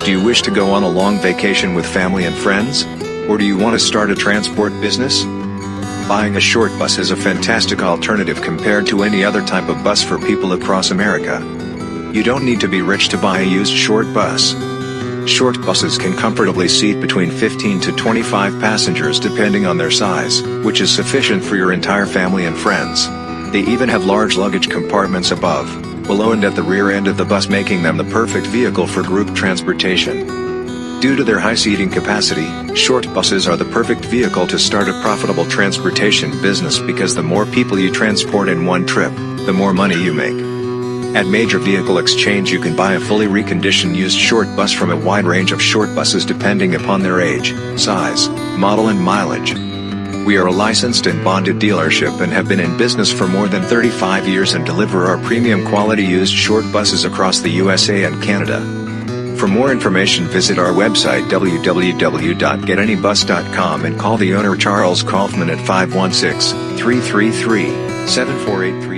Do you wish to go on a long vacation with family and friends? Or do you want to start a transport business? Buying a short bus is a fantastic alternative compared to any other type of bus for people across America. You don't need to be rich to buy a used short bus. Short buses can comfortably seat between 15 to 25 passengers depending on their size, which is sufficient for your entire family and friends. They even have large luggage compartments above, below and at the rear end of the bus making them the perfect vehicle for group transportation. Due to their high seating capacity, short buses are the perfect vehicle to start a profitable transportation business because the more people you transport in one trip, the more money you make. At Major Vehicle Exchange you can buy a fully reconditioned used short bus from a wide range of short buses depending upon their age, size, model and mileage. We are a licensed and bonded dealership and have been in business for more than 35 years and deliver our premium quality used short buses across the USA and Canada. For more information visit our website www.getanybus.com and call the owner Charles Kaufman at 516-333-7483.